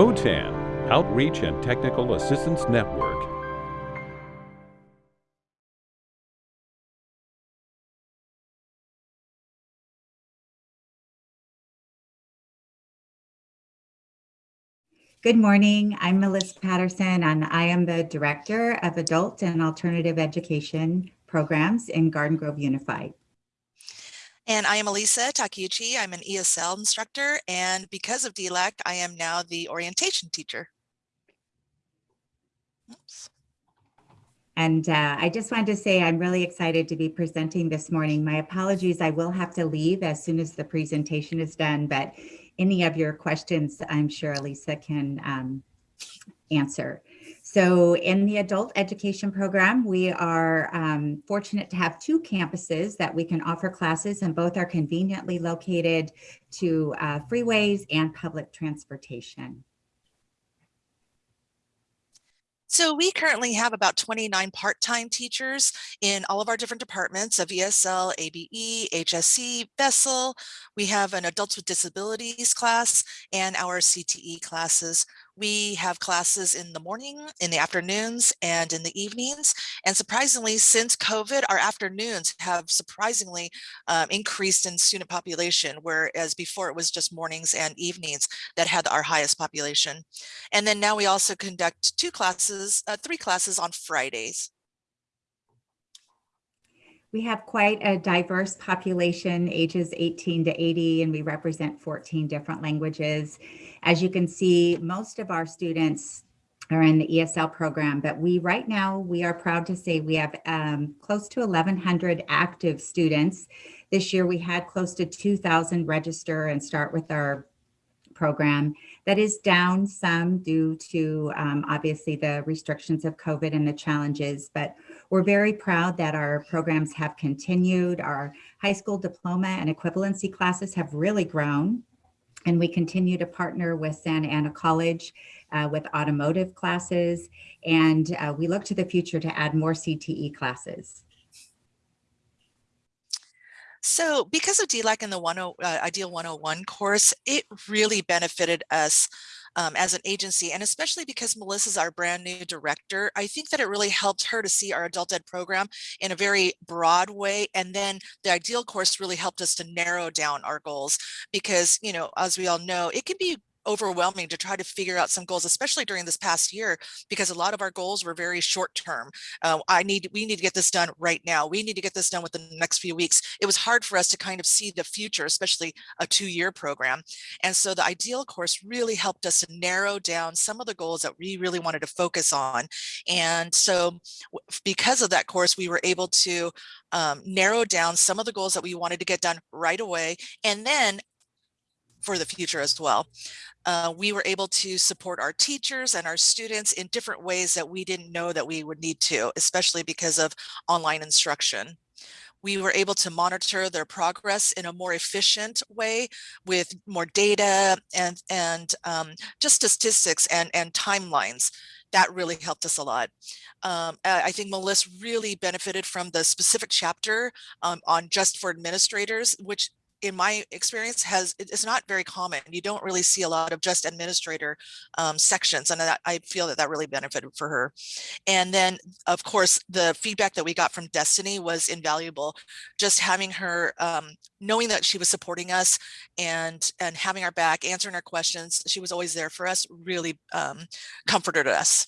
OTAN, Outreach and Technical Assistance Network. Good morning. I'm Melissa Patterson, and I am the Director of Adult and Alternative Education Programs in Garden Grove Unified. And I am Elisa Takeuchi. I'm an ESL instructor, and because of DLAC, I am now the orientation teacher. Oops. And uh, I just wanted to say I'm really excited to be presenting this morning. My apologies, I will have to leave as soon as the presentation is done, but any of your questions, I'm sure Elisa can um, answer. So in the adult education program, we are um, fortunate to have two campuses that we can offer classes and both are conveniently located to uh, freeways and public transportation. So we currently have about 29 part-time teachers in all of our different departments of ESL, ABE, HSE, VESL. We have an adults with disabilities class and our CTE classes. We have classes in the morning, in the afternoons, and in the evenings. And surprisingly, since COVID, our afternoons have surprisingly um, increased in student population, whereas before it was just mornings and evenings that had our highest population. And then now we also conduct two classes, uh, three classes on Fridays. We have quite a diverse population, ages 18 to 80, and we represent 14 different languages. As you can see, most of our students are in the ESL program, but we right now, we are proud to say we have um, close to 1,100 active students. This year we had close to 2,000 register and start with our program. That is down some due to um, obviously the restrictions of COVID and the challenges, but we're very proud that our programs have continued. Our high school diploma and equivalency classes have really grown. And we continue to partner with Santa Ana College uh, with automotive classes. And uh, we look to the future to add more CTE classes. So because of DLAC and the 10, uh, Ideal 101 course, it really benefited us um, as an agency. And especially because Melissa's our brand new director, I think that it really helped her to see our adult ed program in a very broad way. And then the ideal course really helped us to narrow down our goals because, you know, as we all know, it can be overwhelming to try to figure out some goals, especially during this past year, because a lot of our goals were very short term. Uh, I need, we need to get this done right now. We need to get this done within the next few weeks. It was hard for us to kind of see the future, especially a two year program. And so the ideal course really helped us to narrow down some of the goals that we really wanted to focus on. And so because of that course, we were able to um, narrow down some of the goals that we wanted to get done right away. And then for the future as well. Uh, we were able to support our teachers and our students in different ways that we didn't know that we would need to, especially because of online instruction. We were able to monitor their progress in a more efficient way with more data and, and um, just statistics and, and timelines that really helped us a lot. Um, I think Melissa really benefited from the specific chapter um, on just for administrators, which in my experience has it's not very common. You don't really see a lot of just administrator um, sections and that, i feel that that really benefited for her. And then of course the feedback that we got from Destiny was invaluable. Just having her um, knowing that she was supporting us and and having our back answering our questions she was always there for us really um, comforted us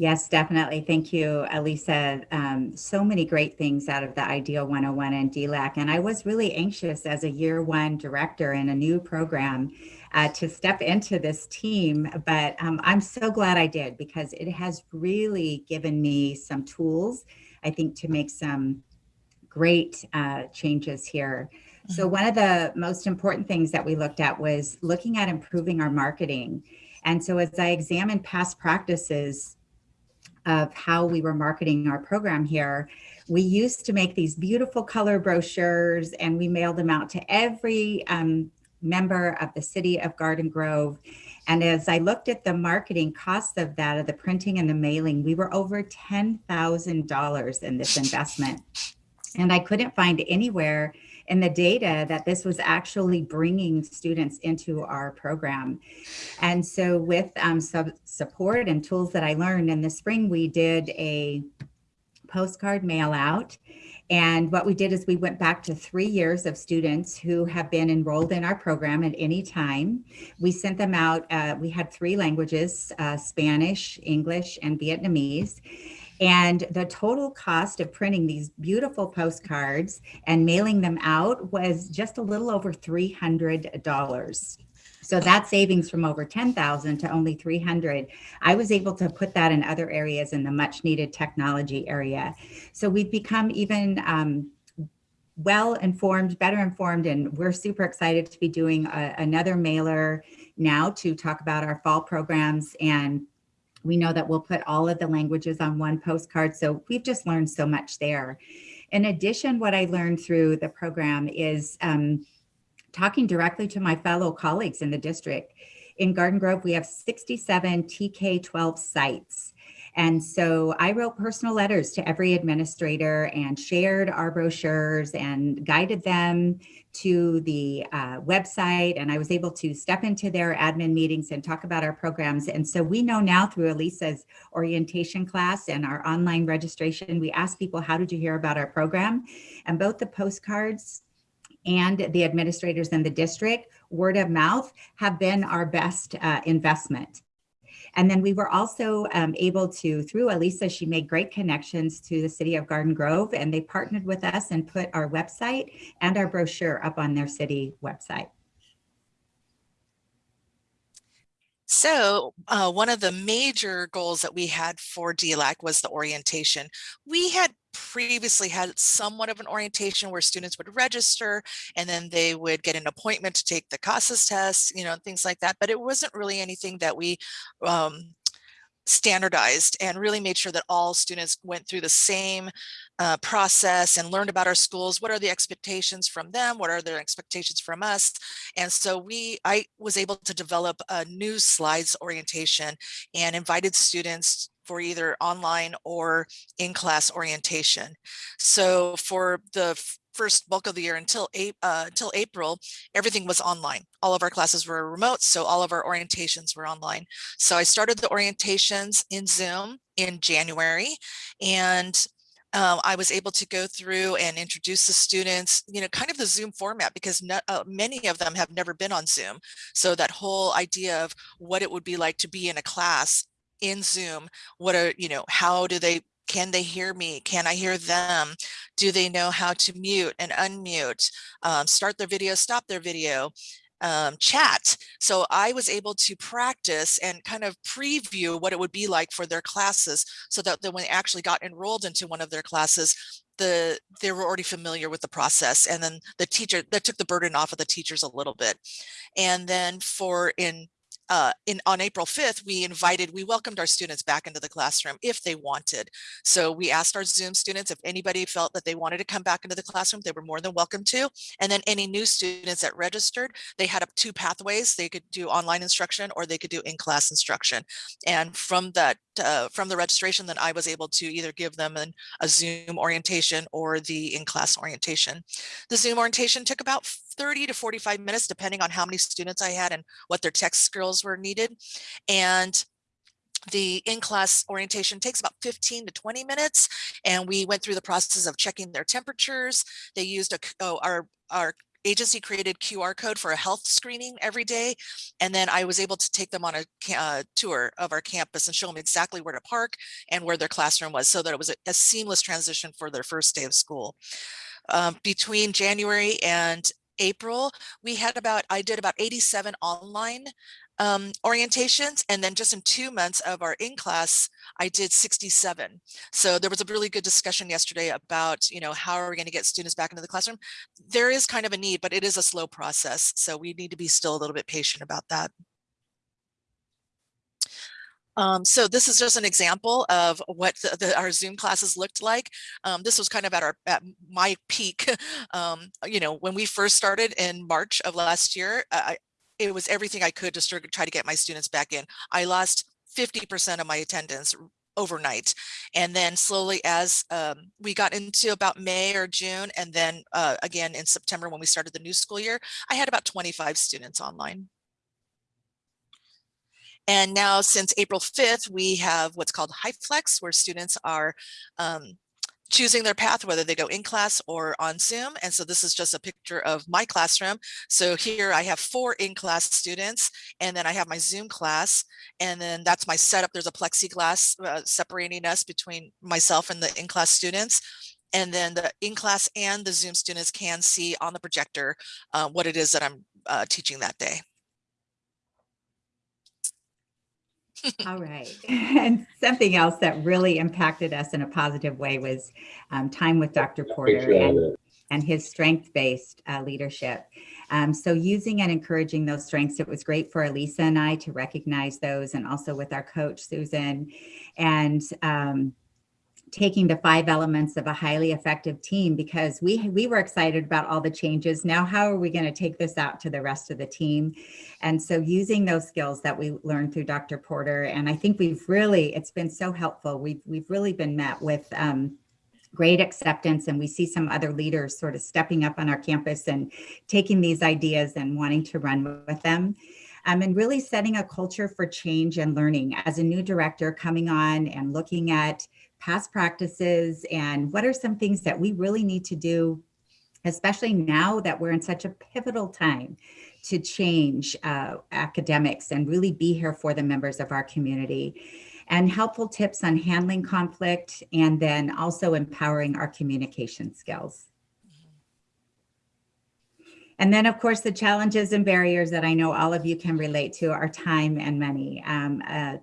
Yes, definitely. Thank you, Elisa. Um, so many great things out of the Ideal 101 and DLAC. And I was really anxious as a year one director in a new program uh, to step into this team. But um, I'm so glad I did because it has really given me some tools, I think, to make some great uh, changes here. So mm-hmm. one of the most important things that we looked at was looking at improving our marketing. And so as I examined past practices, of how we were marketing our program here, we used to make these beautiful color brochures and we mailed them out to every um, member of the city of Garden Grove. And as I looked at the marketing costs of that, of the printing and the mailing, we were over $10,000 in this investment. And I couldn't find anywhere in the data that this was actually bringing students into our program. And so with um, support and tools that I learned in the spring, we did a postcard mail out. And what we did is we went back to three years of students who have been enrolled in our program at any time. We sent them out, uh, we had three languages, uh, Spanish, English, and Vietnamese. And the total cost of printing these beautiful postcards and mailing them out was just a little over $300. So that savings from over 10,000 to only 300, I was able to put that in other areas in the much needed technology area. So we've become even um, well informed, better informed, and we're super excited to be doing a, another mailer now to talk about our fall programs and we know that we'll put all of the languages on one postcard. So we've just learned so much there. In addition, what I learned through the program is um, talking directly to my fellow colleagues in the district. In Garden Grove, we have 67 TK-12 sites. And so I wrote personal letters to every administrator and shared our brochures and guided them to the uh, website. And I was able to step into their admin meetings and talk about our programs. And so we know now through Elisa's orientation class and our online registration, we ask people, how did you hear about our program? And both the postcards and the administrators in the district, word of mouth, have been our best uh, investment. And then we were also um, able to, through Elisa, she made great connections to the city of Garden Grove and they partnered with us and put our website and our brochure up on their city website. So uh, one of the major goals that we had for DLAC was the orientation. We had previously had somewhat of an orientation where students would register and then they would get an appointment to take the CASAS test, you know, things like that. But it wasn't really anything that we um, standardized and really made sure that all students went through the same uh, process and learned about our schools. What are the expectations from them? What are their expectations from us? And so we, I was able to develop a new slides orientation and invited students for either online or in-class orientation. So for the first bulk of the year until, uh, until April, everything was online. All of our classes were remote, so all of our orientations were online. So I started the orientations in Zoom in January, and um, I was able to go through and introduce the students, you know, kind of the Zoom format because uh, many of them have never been on Zoom. So that whole idea of what it would be like to be in a class in Zoom, what are, you know, how do they can they hear me? Can I hear them? Do they know how to mute and unmute, um, start their video, stop their video, um, chat? So I was able to practice and kind of preview what it would be like for their classes so that, when they actually got enrolled into one of their classes, the they were already familiar with the process and then the teacher that took the burden off of the teachers a little bit and then for in uh, in on April 5th, we invited, we welcomed our students back into the classroom if they wanted. So we asked our Zoom students if anybody felt that they wanted to come back into the classroom, they were more than welcome to. And then any new students that registered, they had up two pathways. They could do online instruction or they could do in-class instruction. And from that, uh, from the registration, then I was able to either give them an, a Zoom orientation or the in-class orientation. The Zoom orientation took about 30 to 45 minutes, depending on how many students I had and what their tech skills were needed. And the in-class orientation takes about 15 to 20 minutes and we went through the process of checking their temperatures they used a oh, our our agency created QR code for a health screening every day. And then I was able to take them on a uh, tour of our campus and show them exactly where to park and where their classroom was so that it was a, a seamless transition for their first day of school. Um, between January and April, we had about, I did about 87 online um, orientations. And then just in two months of our in-class, I did 67. So there was a really good discussion yesterday about, you know, how are we going to get students back into the classroom? There is kind of a need, but it is a slow process. So we need to be still a little bit patient about that. Um, so this is just an example of what the, the, our Zoom classes looked like. Um, this was kind of at our at my peak. Um, you know, when we first started in March of last year, I, it was everything I could to try to get my students back in. I lost 50% of my attendance overnight. And then slowly as um, we got into about May or June, and then uh, again in September when we started the new school year, I had about 25 students online. And now since April 5th, we have what's called HyFlex, where students are um, choosing their path, whether they go in class or on Zoom. And so this is just a picture of my classroom. So here I have four in-class students, and then I have my Zoom class, and then that's my setup. There's a plexiglass uh, separating us between myself and the in-class students. And then the in-class and the Zoom students can see on the projector uh, what it is that I'm uh, teaching that day. All right. And something else that really impacted us in a positive way was um, time with Dr. Porter and, and his strength-based uh, leadership. Um, so using and encouraging those strengths, it was great for Elisa and I to recognize those and also with our coach, Susan. And um, taking the five elements of a highly effective team because we we were excited about all the changes. Now, how are we going to take this out to the rest of the team? And so using those skills that we learned through Dr. Porter, and I think we've really, it's been so helpful. We've, we've really been met with um, great acceptance and we see some other leaders sort of stepping up on our campus and taking these ideas and wanting to run with them. Um, and really setting a culture for change and learning as a new director coming on and looking at past practices and what are some things that we really need to do, especially now that we're in such a pivotal time to change uh, academics and really be here for the members of our community and helpful tips on handling conflict and then also empowering our communication skills. And then, of course, the challenges and barriers that I know all of you can relate to are time and money. Um, uh,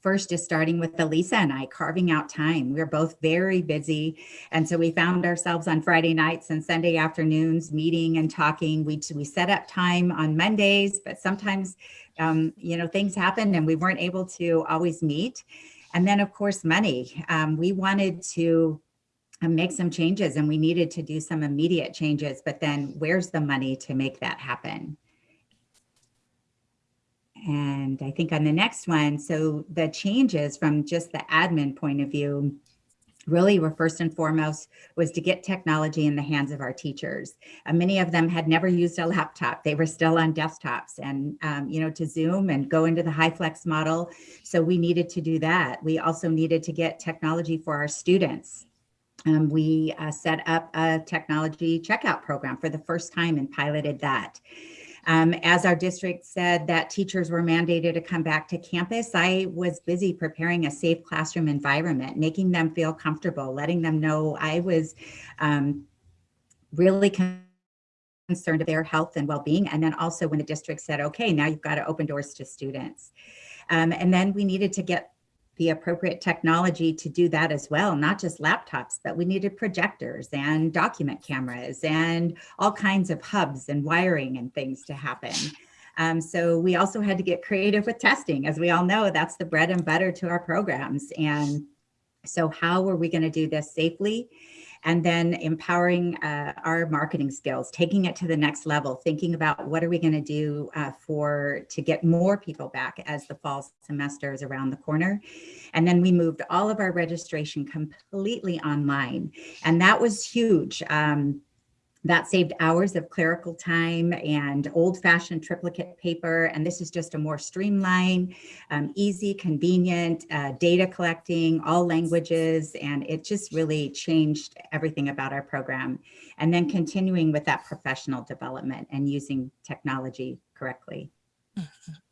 first just starting with Elisa and I carving out time. We're both very busy. And so we found ourselves on Friday nights and Sunday afternoons meeting and talking. We, we set up time on Mondays, but sometimes, um, you know, things happen and we weren't able to always meet. And then of course, money. Um, we wanted to um, make some changes and we needed to do some immediate changes, but then where's the money to make that happen? And I think on the next one, so the changes from just the admin point of view, really were first and foremost was to get technology in the hands of our teachers. Uh, many of them had never used a laptop. They were still on desktops and, um, you know, to Zoom and go into the HyFlex model. So we needed to do that. We also needed to get technology for our students. Um, we uh, set up a technology checkout program for the first time and piloted that. Um, as our district said that teachers were mandated to come back to campus, I was busy preparing a safe classroom environment, making them feel comfortable, letting them know I was um, really concerned of their health and well-being. And then also when the district said, okay, now you've got to open doors to students. Um, and then we needed to get the appropriate technology to do that as well, not just laptops, but we needed projectors and document cameras and all kinds of hubs and wiring and things to happen. Um, so we also had to get creative with testing. As we all know, that's the bread and butter to our programs. And so how are we going to do this safely? And then empowering uh, our marketing skills, taking it to the next level, thinking about what are we going to do uh, for to get more people back as the fall semester is around the corner. And then we moved all of our registration completely online. And that was huge. Um, that saved hours of clerical time and old-fashioned triplicate paper. And this is just a more streamlined, um, easy, convenient uh, data collecting, all languages. And it just really changed everything about our program. And then continuing with that professional development and using technology correctly. Mm -hmm.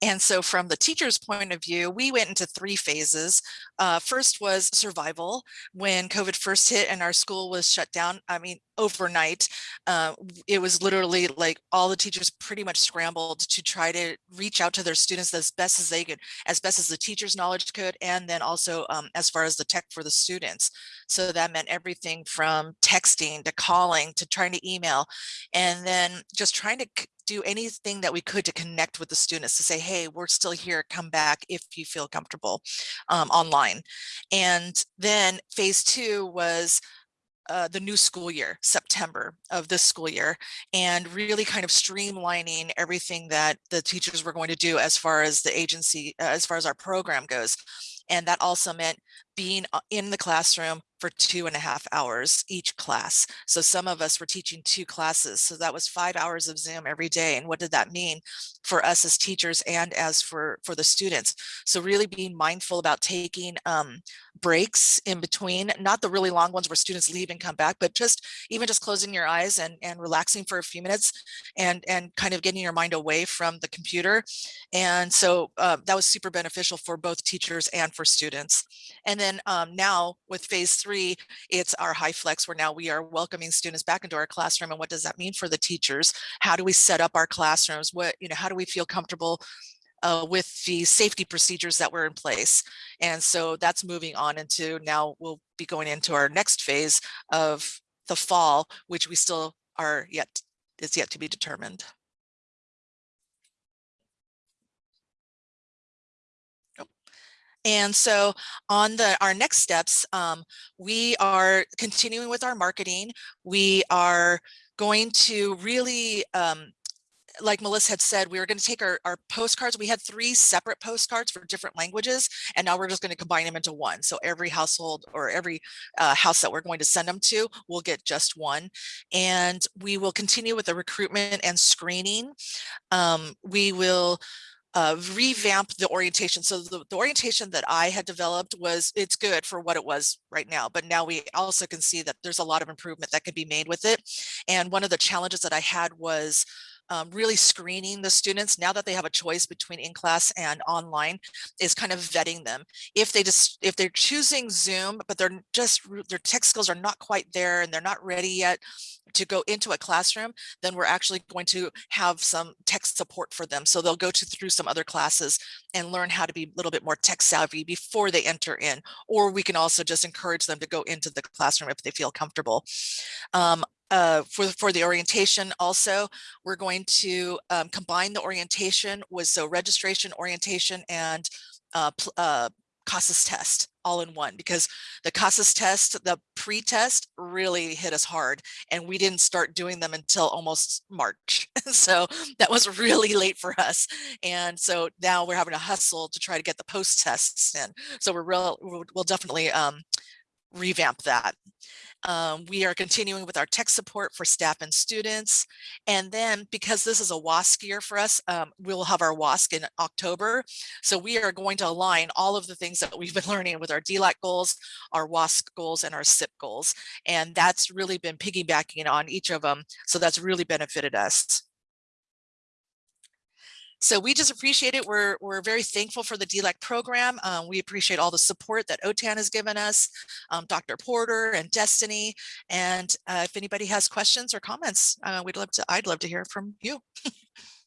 And so from the teacher's point of view, we went into three phases. Uh, first was survival. When COVID first hit and our school was shut down, I mean, overnight, uh, it was literally like all the teachers pretty much scrambled to try to reach out to their students as best as they could, as best as the teacher's knowledge could, and then also um, as far as the tech for the students. So that meant everything from texting to calling to trying to email, and then just trying to do anything that we could to connect with the students to say, hey, we're still here, come back if you feel comfortable um, online. And then phase two was uh, the new school year, September of this school year, and really kind of streamlining everything that the teachers were going to do as far as the agency, uh, as far as our program goes. And that also meant being uh, in the classroom for two and a half hours each class. So some of us were teaching two classes. So that was five hours of Zoom every day. And what did that mean for us as teachers and as for, for the students? So really being mindful about taking um, breaks in between, not the really long ones where students leave and come back, but just even just closing your eyes and, and relaxing for a few minutes and, and kind of getting your mind away from the computer. And so uh, that was super beneficial for both teachers and for students. And then um, now with phase three, it's our HyFlex where now we are welcoming students back into our classroom. And what does that mean for the teachers? How do we set up our classrooms? What, you know, how do we feel comfortable uh, with the safety procedures that were in place. And so that's moving on into now we'll be going into our next phase of the fall, which we still are yet, is yet to be determined. Oh. And so on the our next steps, um, we are continuing with our marketing. We are going to really um, like Melissa had said, we were going to take our, our postcards. We had three separate postcards for different languages, and now we're just going to combine them into one. So every household or every uh, house that we're going to send them to will get just one. And we will continue with the recruitment and screening. Um, we will uh, revamp the orientation. So the, the, orientation that I had developed was, it's good for what it was right now, but now we also can see that there's a lot of improvement that could be made with it. And one of the challenges that I had was um, really screening the students now that they have a choice between in class and online is kind of vetting them. If they just if they're choosing Zoom, but they're just their tech skills are not quite there and they're not ready yet to go into a classroom, then we're actually going to have some tech support for them. So they'll go to through some other classes and learn how to be a little bit more tech savvy before they enter in. Or we can also just encourage them to go into the classroom if they feel comfortable. Um, uh, for, for the orientation also, we're going to um, combine the orientation with so registration, orientation, and uh, uh, CASAS test all in one because the CASAS test, the pre-test really hit us hard and we didn't start doing them until almost March. so that was really late for us. And so now we're having a hustle to try to get the post tests in. So we're real, we'll definitely um, revamp that. Um, we are continuing with our tech support for staff and students. And then because this is a WASC year for us, um, we'll have our WASC in October. So we are going to align all of the things that we've been learning with our DLAC goals, our WASC goals, and our SIP goals. And that's really been piggybacking on each of them. So that's really benefited us. So we just appreciate it. We're, we're very thankful for the DLAC program. Um, we appreciate all the support that OTAN has given us, um, Dr. Porter and Destiny. And uh, if anybody has questions or comments, uh, we'd love to, I'd love to hear from you.